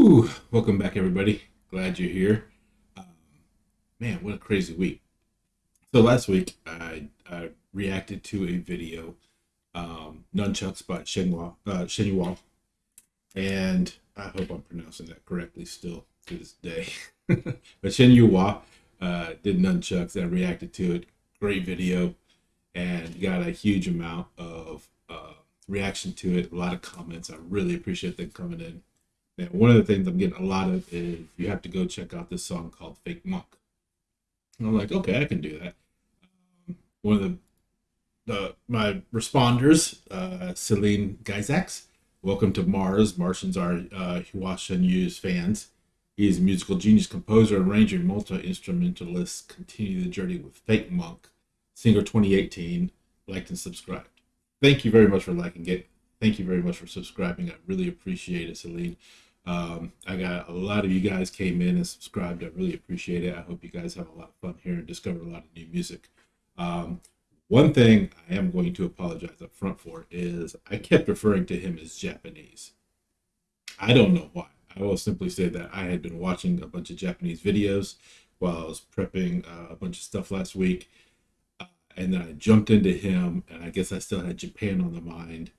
Woo! Welcome back, everybody. Glad you're here. Um, man, what a crazy week. So last week, I, I reacted to a video, um, Nunchucks by Shenhua, uh, Shenyua, and I hope I'm pronouncing that correctly still to this day. but Shenyua uh, did Nunchucks. I reacted to it. Great video, and got a huge amount of uh, reaction to it. A lot of comments. I really appreciate them coming in one of the things I'm getting a lot of is you have to go check out this song called Fake Monk. And I'm like, okay, I can do that. Um, one of the, the my responders, uh, Celine Geisax, welcome to Mars. Martians are uh, Hua Shenyu's fans. He is a musical genius, composer, arranger, multi-instrumentalist. Continue the journey with Fake Monk, singer 2018. Liked and subscribed. Thank you very much for liking it. Thank you very much for subscribing. I really appreciate it, Celine. Um, I got a lot of you guys came in and subscribed. I really appreciate it. I hope you guys have a lot of fun here and discover a lot of new music. Um, one thing I am going to apologize up front for is I kept referring to him as Japanese. I don't know why. I will simply say that I had been watching a bunch of Japanese videos while I was prepping uh, a bunch of stuff last week. Uh, and then I jumped into him, and I guess I still had Japan on the mind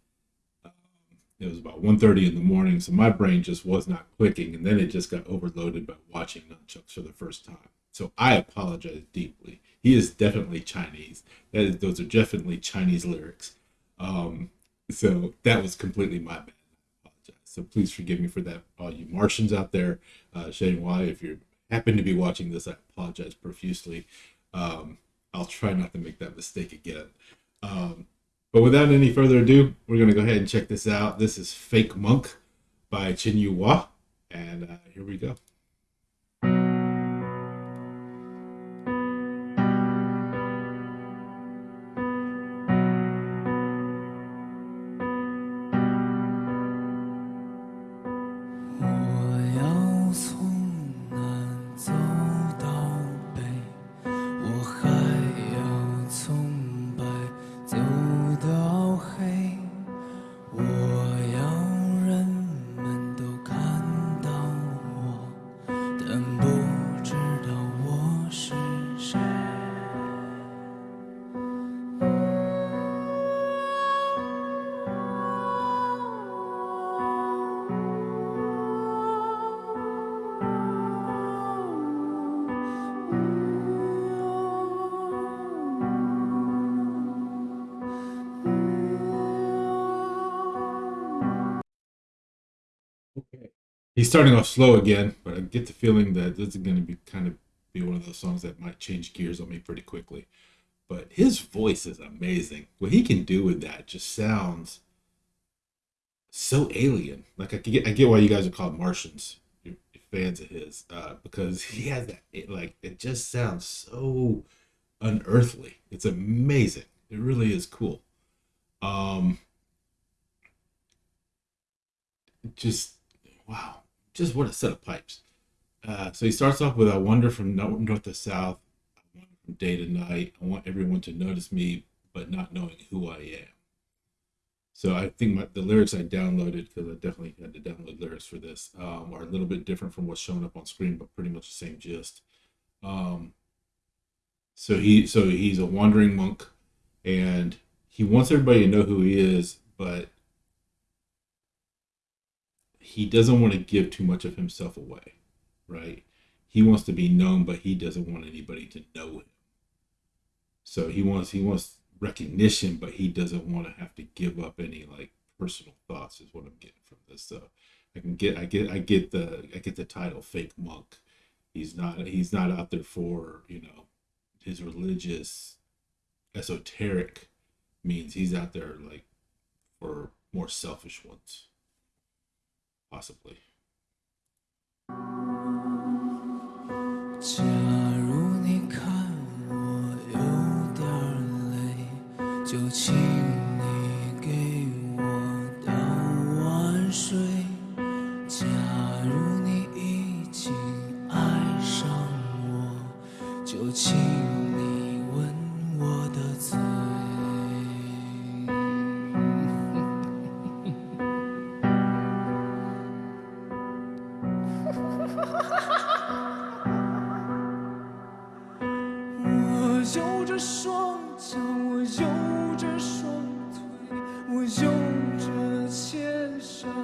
it was about 1.30 in the morning so my brain just was not clicking and then it just got overloaded by watching nunchucks for the first time. So i apologize deeply. He is definitely chinese. That is those are definitely chinese lyrics. Um, so that was completely my bad. I apologize. so please forgive me for that all you martians out there. Uh shane why if you happen to be watching this i apologize profusely. Um, i'll try not to make that mistake again. Um, but without any further ado, we're going to go ahead and check this out. This is Fake Monk by Chin Yu Hua. And uh, here we go. Starting off slow again, but I get the feeling that this is going to be kind of be one of those songs that might change gears on me pretty quickly. But his voice is amazing. What he can do with that just sounds so alien. Like I get, I get why you guys are called Martians, you're, fans of his, uh, because he has that. It, like it just sounds so unearthly. It's amazing. It really is cool. Um, just wow, just what a set of pipes. Uh, so he starts off with I wander from north to south, from day to night. I want everyone to notice me, but not knowing who I am. So I think my, the lyrics I downloaded because I definitely had to download lyrics for this um, are a little bit different from what's showing up on screen, but pretty much the same gist. Um, so he so he's a wandering monk, and he wants everybody to know who he is, but he doesn't want to give too much of himself away, right? He wants to be known, but he doesn't want anybody to know him. So he wants he wants recognition, but he doesn't want to have to give up any like personal thoughts. Is what I'm getting from this. So I can get I get I get the I get the title fake monk. He's not he's not out there for you know his religious esoteric means. He's out there like for more selfish ones possibly.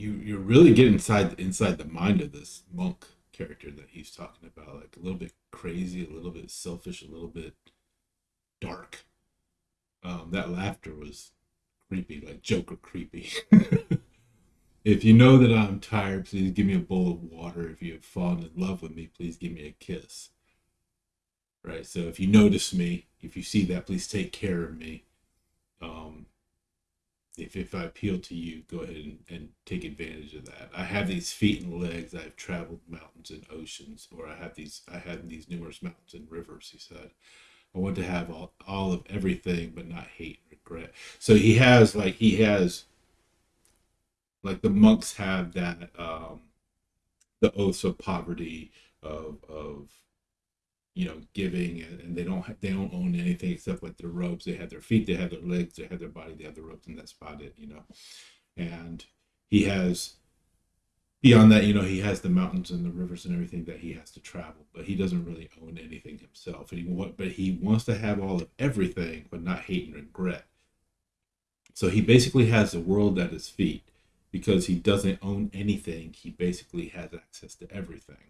you you're really get inside inside the mind of this monk character that he's talking about. Like a little bit crazy, a little bit selfish, a little bit dark. Um, that laughter was creepy, like Joker creepy. if you know that I'm tired, please give me a bowl of water. If you have fallen in love with me, please give me a kiss. Right. So if you notice me, if you see that, please take care of me. Um, if, if I appeal to you, go ahead and, and take advantage of that. I have these feet and legs. I've traveled mountains and oceans, or I have these. I have these numerous mountains and rivers. He said, I want to have all, all of everything, but not hate and regret. So he has like he has like the monks have that um, the oaths of poverty of of you know giving and, they don't they don't own anything except like their robes they have their feet they have their legs they have their body they have their robes and that's about it you know. And he has beyond that you know he has the mountains and the rivers and everything that he has to travel but he doesn't really own anything himself. And he but he wants to have all of everything but not hate and regret. So he basically has the world at his feet. Because he doesn't own anything he basically has access to everything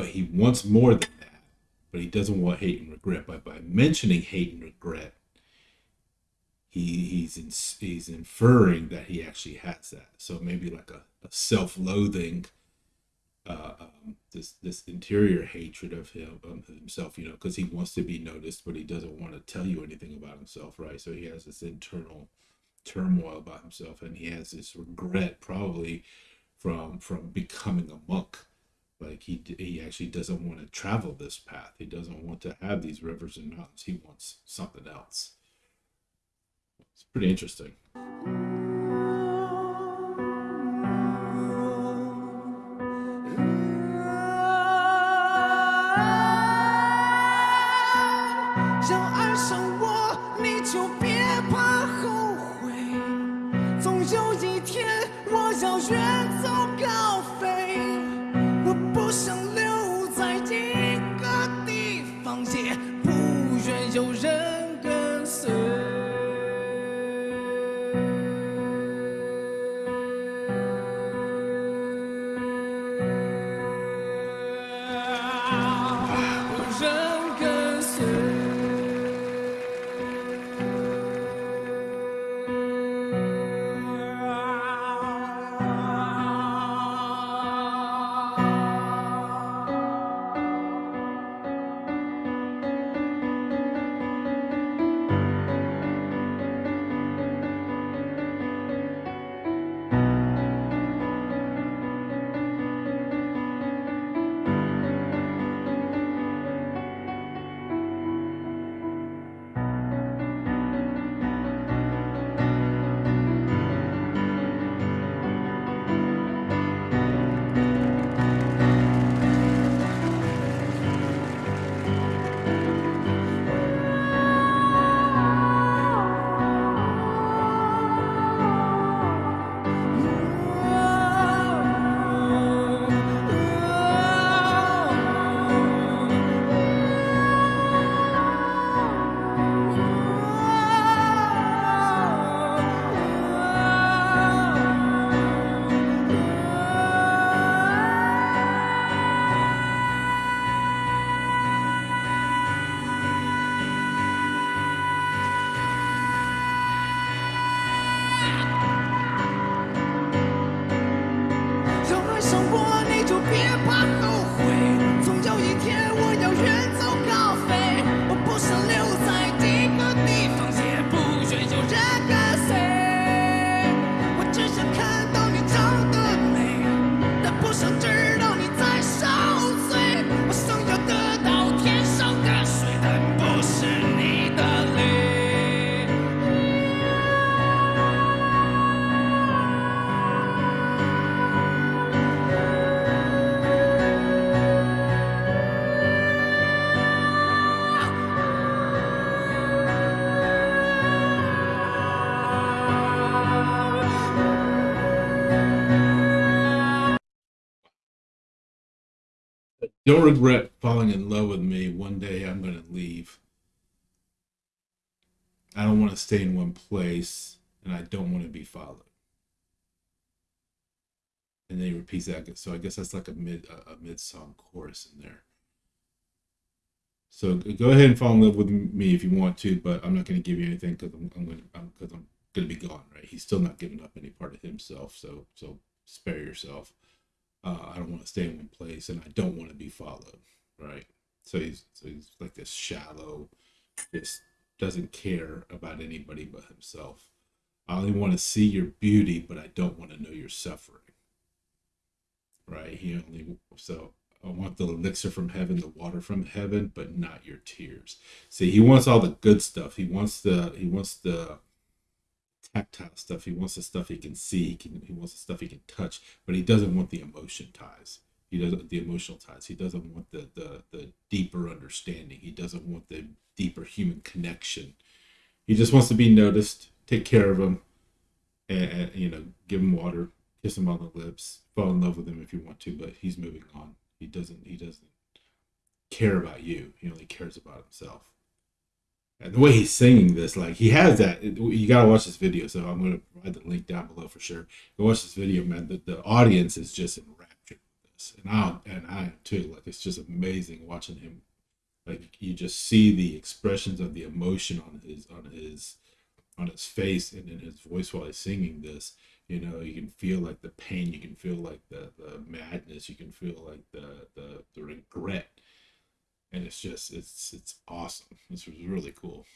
but he wants more than that. But he doesn't want hate and regret. But by mentioning hate and regret, he he's in, he's inferring that he actually has that. So maybe like a, a self-loathing, uh, um, this this interior hatred of him himself. You know, because he wants to be noticed, but he doesn't want to tell you anything about himself, right? So he has this internal turmoil about himself, and he has this regret probably from from becoming a monk like he he actually doesn't want to travel this path. He doesn't want to have these rivers and mountains. He wants something else. It's pretty interesting 'Don't regret falling in love with me. One day I'm going to leave. I don't want to stay in one place, and I don't want to be followed. And then he repeats that. So I guess that's like a mid a, a mid song chorus in there. So go ahead and fall in love with me if you want to, but I'm not going to give you anything because I'm, I'm going to because I'm, I'm going to be gone. Right? He's still not giving up any part of himself. So so spare yourself. Uh, I don't want to stay in one place, and I don't want to be followed. Right? So he's so he's like this shallow, just doesn't care about anybody but himself. I only want to see your beauty, but I don't want to know your suffering. Right? He only so I want the elixir from heaven, the water from heaven, but not your tears. See, he wants all the good stuff. He wants the he wants the tactile stuff. He wants the stuff he can see. He can he wants the stuff he can touch, but he doesn't want the emotion ties. He doesn't the emotional ties. He doesn't want the the the deeper understanding. He doesn't want the deeper human connection. He just wants to be noticed, take care of him, and, and you know, give him water, kiss him on the lips, fall in love with him if you want to, but he's moving on. He doesn't he doesn't care about you. He only cares about himself. The way he's singing this, like he has that. You gotta watch this video. So I'm gonna provide the link down below for sure. Go watch this video, man. The, the audience is just enraptured with this, and I and I too. Like it's just amazing watching him. Like you just see the expressions of the emotion on his on his on his face and in his voice while he's singing this you know you can feel like the pain you can feel like the, the madness you can feel like the, the the regret and it's just it's it's awesome. This was really cool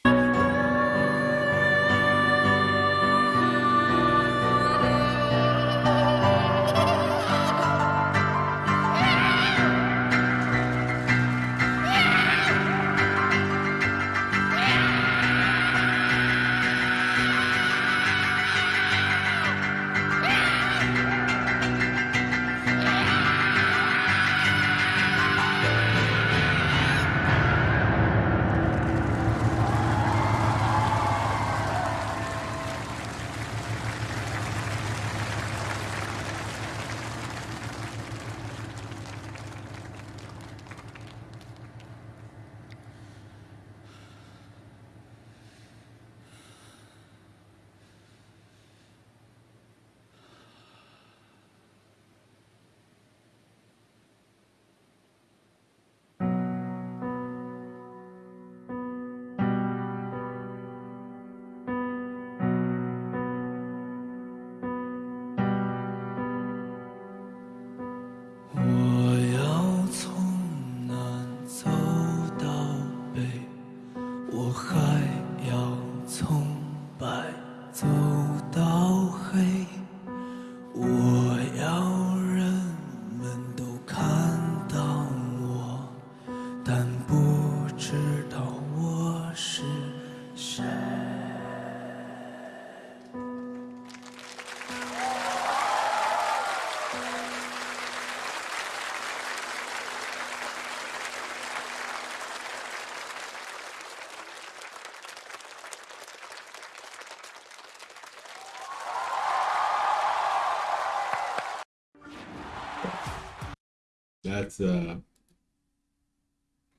That's uh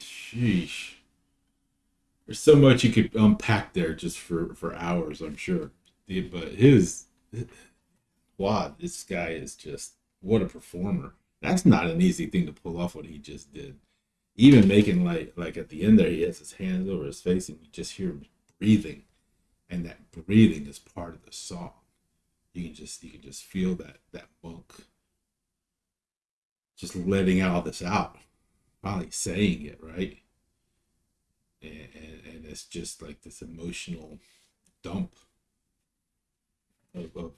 sheesh. There's so much you could unpack there just for for hours, I'm sure. But his wow, this guy is just what a performer. That's not an easy thing to pull off what he just did. Even making like like at the end there, he has his hands over his face and you just hear him breathing, and that breathing is part of the song. You can just you can just feel that that monk just letting all this out, finally saying it, right? And, and, and it's just like this emotional dump of, of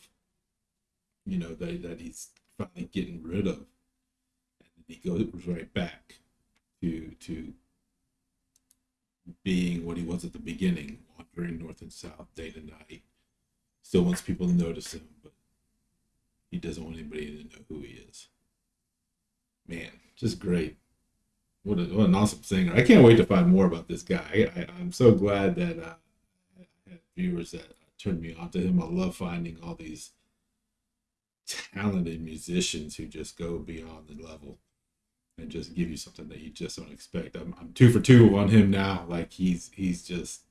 you know, that, that he's finally getting rid of. And he goes right back to, to being what he was at the beginning, wandering north and south, day to night. Still wants people to notice him, but he doesn't want anybody to know who he is man, just great. What, a, what an awesome singer. I can't wait to find more about this guy. I, am so glad that uh, viewers that turned me on to him. I love finding all these talented musicians who just go beyond the level and just give you something that you just don't expect. I'm, I'm two for two on him now. Like he's he's just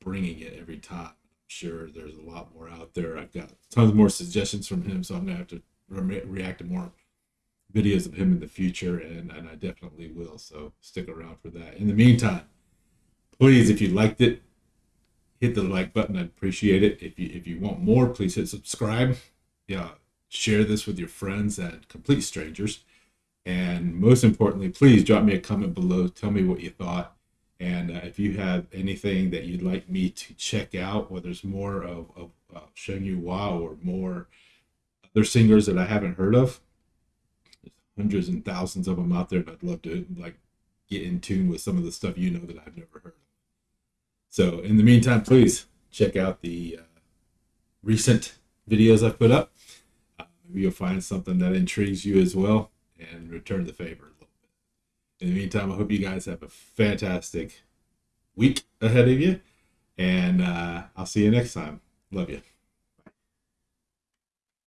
bringing it every time. I'm sure there's a lot more out there. I've got tons more suggestions from him, so I'm gonna have to re- react to more videos of him in the future, and, and I definitely will. So stick around for that. In the meantime, please, if you liked it, hit the like button. I'd appreciate it. If you if you want more, please hit subscribe. Yeah, share this with your friends and complete strangers. And most importantly, please drop me a comment below. Tell me what you thought. And uh, if you have anything that you'd like me to check out, whether it's more of, of uh, Sheng Yu or more other singers that I haven't heard of, hundreds and thousands of them out there, and I'd love to like get in tune with some of the stuff you know that I've never heard of. So in the meantime, please check out the uh, recent videos I've put up. Uh, maybe you'll find something that intrigues you as well and return the favor a little bit. In the meantime, I hope you guys have a fantastic week ahead of you. And uh, I'll see you next time. Love you.